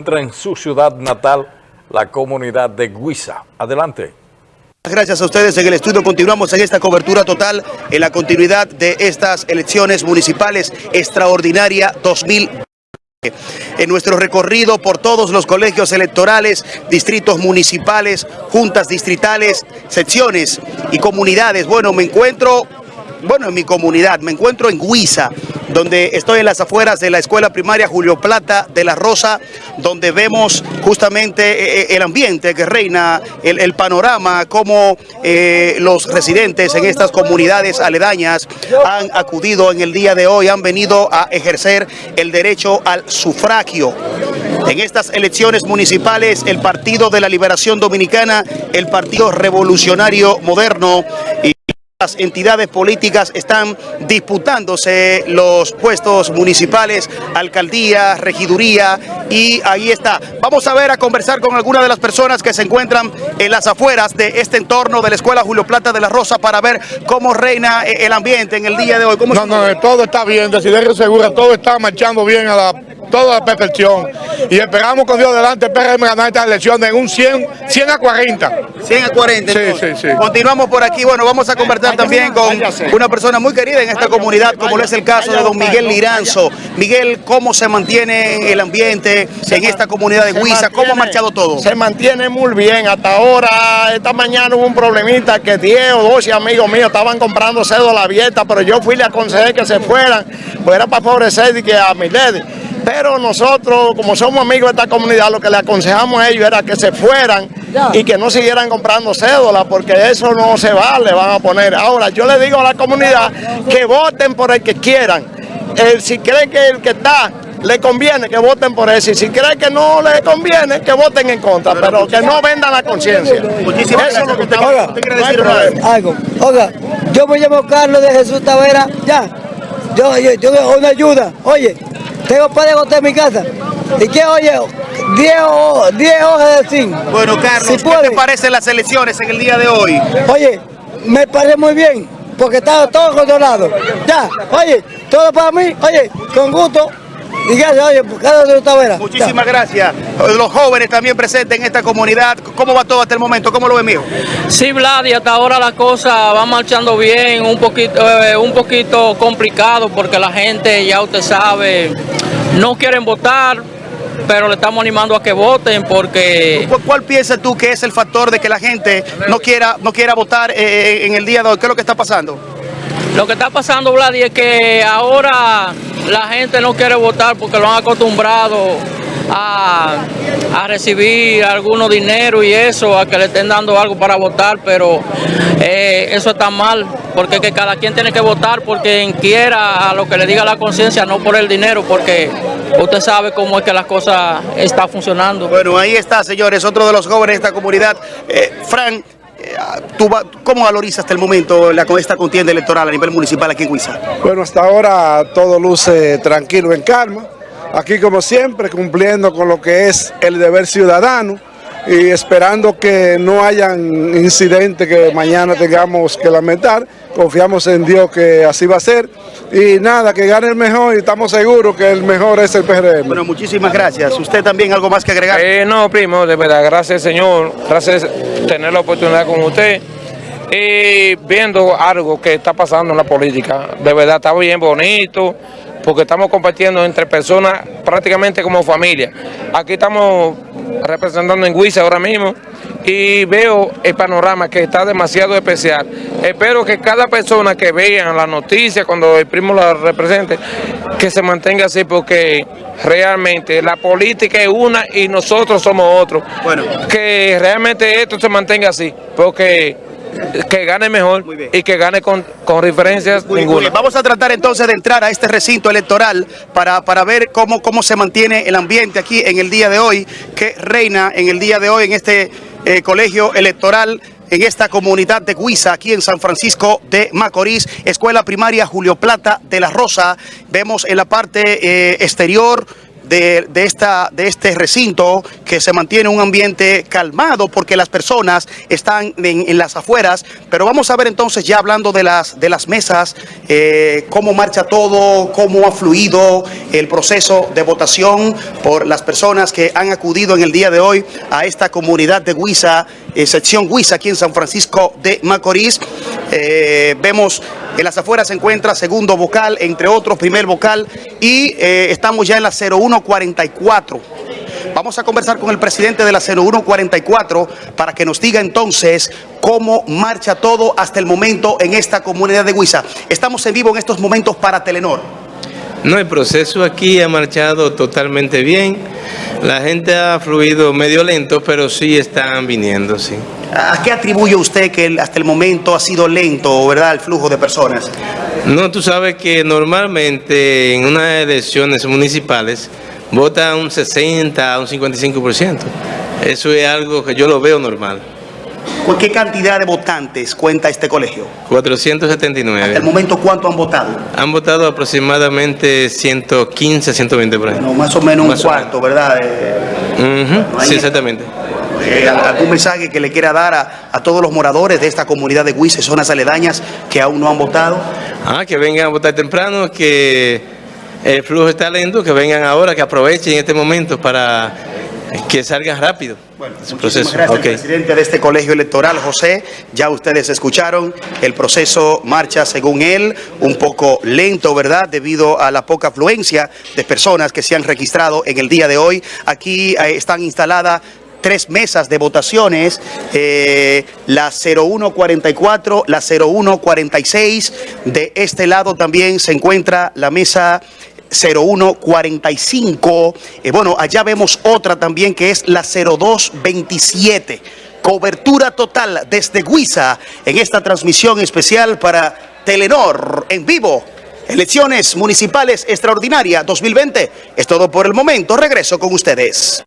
entra en su ciudad natal, la comunidad de Guisa. Adelante. Gracias a ustedes en el estudio. Continuamos en esta cobertura total en la continuidad de estas elecciones municipales extraordinaria 2020. En nuestro recorrido por todos los colegios electorales, distritos municipales, juntas distritales, secciones y comunidades. Bueno, me encuentro, bueno, en mi comunidad, me encuentro en Guisa, donde estoy en las afueras de la escuela primaria Julio Plata de la Rosa, donde vemos justamente eh, eh, el ambiente que reina, el, panorama, cómo eh, los residentes en estas comunidades aledañas han acudido en el día de hoy, han venido a ejercer el derecho al sufragio. En estas elecciones municipales, el Partido de la Liberación Dominicana, el Partido Revolucionario Moderno las entidades políticas están disputándose los puestos municipales, alcaldía, regiduría y ahí está. Vamos a ver a conversar con algunas de las personas que se encuentran en las afueras de este entorno de la Escuela Julio Plata de la Rosa para ver cómo reina el ambiente en el día de hoy. no, no, todo está bien, Desiderio Segura, todo está marchando bien a la toda la perfección. Y esperamos con Dios delante PRM ganar esta elección en un 100, 100 a 40. 100 a 40. Sí, sí, sí. Continuamos por aquí. Bueno, vamos a conversar también con una persona muy querida en esta comunidad, como lo es el caso de don Miguel Liranzo. Miguel, ¿cómo se mantiene el ambiente en esta comunidad de Huiza? ¿Cómo ha marchado todo? Se mantiene muy bien. Hasta ahora, esta mañana hubo un problemita que 10 o 12 amigos míos estaban comprando cédula abierta, pero yo fui y le aconsejé que se fueran, pues era para favorecer y que a mi lady. Pero nosotros, como somos amigos de esta comunidad, lo que le aconsejamos a ellos era que se fueran y que no siguieran comprando cédulas, porque eso no se vale, van a poner. Ahora, yo le digo a la comunidad que voten por el que quieran. si creen que el que está le conviene que voten por eso y si creen que no le conviene que voten en contra, pero, que no vendan la conciencia. Muchísimas eso es lo que usted, quiere decir algo. Oiga, yo me llamo Carlos de Jesús Tavera, ya. Yo, yo, yo una ayuda. Oye, tengo para de en mi casa. ¿Y qué oye? 10 hojas de zinc. Bueno, Carlos, ¿qué te parecen las elecciones en el día de hoy? Oye, me parece muy bien, porque está todo controlado. Ya, oye, todo para mí, oye, con gusto. Y gracias, oye, cada de Muchísimas gracias. Los jóvenes también presentes en esta comunidad. ¿Cómo va todo hasta el momento? ¿Cómo lo ve mío? Sí, Vlad, y hasta ahora la cosa va marchando bien, un poquito, eh, un poquito complicado porque la gente, ya usted sabe, no quieren votar, pero le estamos animando a que voten porque... ¿Cuál piensas tú que es el factor de que la gente no quiera, no quiera votar eh, eh, en el día de hoy? ¿Qué es lo que está pasando? Lo que está pasando, Vlad, es que ahora la gente no quiere votar porque lo han acostumbrado a, recibir algunos dinero y eso, a que le estén dando algo para votar, pero eh, eso está mal, porque que cada quien tiene que votar porque quien quiera a lo que le diga la conciencia, no por el dinero, porque usted sabe cómo es que las cosas están funcionando. Bueno, ahí está, señores, otro de los jóvenes de esta comunidad. Eh, Frank, eh, ¿Cómo valoriza hasta el momento la, esta contienda electoral a nivel municipal aquí en Huiza? Bueno, hasta ahora todo luce tranquilo, en calma. Aquí como siempre cumpliendo con lo que es el deber ciudadano y esperando que no hayan incidentes que mañana tengamos que lamentar. Confiamos en Dios que así va a ser. Y nada, que gane el mejor y estamos seguros que el mejor es el PRM. Bueno, muchísimas gracias. ¿Usted también algo más que agregar? Eh, no, primo, de verdad, gracias Señor. Gracias tener la oportunidad con usted. Y viendo algo que está pasando en la política, de verdad está bien bonito, porque estamos compartiendo entre personas prácticamente como familia. Aquí estamos representando en Huiza ahora mismo y veo el panorama que está demasiado especial. Espero que cada persona que vea la noticia cuando el primo la represente, que se mantenga así porque realmente la política es una y nosotros somos otros. Bueno. Que realmente esto se mantenga así, porque que gane mejor y que gane con, con referencias ninguna. Vamos a tratar entonces de entrar a este recinto electoral para, para ver cómo, cómo se mantiene el ambiente aquí en el día de hoy, que reina en el día de hoy en este eh, colegio electoral en esta comunidad de Guisa, aquí en San Francisco de Macorís, Escuela Primaria Julio Plata de la Rosa. Vemos en la parte eh, exterior de, de esta, de este recinto que se mantiene un ambiente calmado porque las personas están en, en las afueras. Pero vamos a ver entonces ya hablando de las, de las mesas, eh, cómo marcha todo, cómo ha fluido el proceso de votación por las personas que han acudido en el día de hoy a esta comunidad de Huiza, eh, sección Huiza aquí en San Francisco de Macorís. Eh, vemos en las afueras se encuentra segundo vocal, entre otros, primer vocal, y eh, estamos ya en la 0144. Vamos a conversar con el presidente de la 0144 para que nos diga entonces cómo marcha todo hasta el momento en esta comunidad de Huiza. Estamos en vivo en estos momentos para Telenor. No, el proceso aquí ha marchado totalmente bien. La gente ha fluido medio lento, pero sí están viniendo, sí. ¿A qué atribuye usted que hasta el momento ha sido lento, verdad, el flujo de personas? No, tú sabes que normalmente en unas elecciones municipales vota un 60 a un 55%. Eso es algo que yo lo veo normal. ¿Con qué cantidad de votantes cuenta este colegio? 479. Hasta el momento, ¿cuánto han votado? Han votado aproximadamente 115, 120 por ahí. No, más o menos Más un cuarto, ¿verdad? Eh, no Sí, exactamente. eh, ¿Algún mensaje que le quiera dar a, a todos los moradores de esta comunidad de Huiza y zonas aledañas que aún no han votado? Ah, que vengan a votar temprano, que el flujo está lento, que vengan ahora, que aprovechen este momento para que salgan rápido su Muchísimas proceso. gracias, presidente de este colegio electoral, José. Ya ustedes escucharon, el proceso marcha según él un poco lento, ¿verdad? Debido a la poca afluencia de personas que se han registrado en el día de hoy. Aquí eh, están instaladas tres mesas de votaciones, eh, la 0144, la 0146. De este lado también se encuentra la mesa 0145. Eh, bueno, allá vemos otra también que es la 0227. Cobertura total desde Guisa en esta transmisión especial para Telenor en vivo. Elecciones municipales extraordinarias 2020. Es todo por el momento. Regreso con ustedes.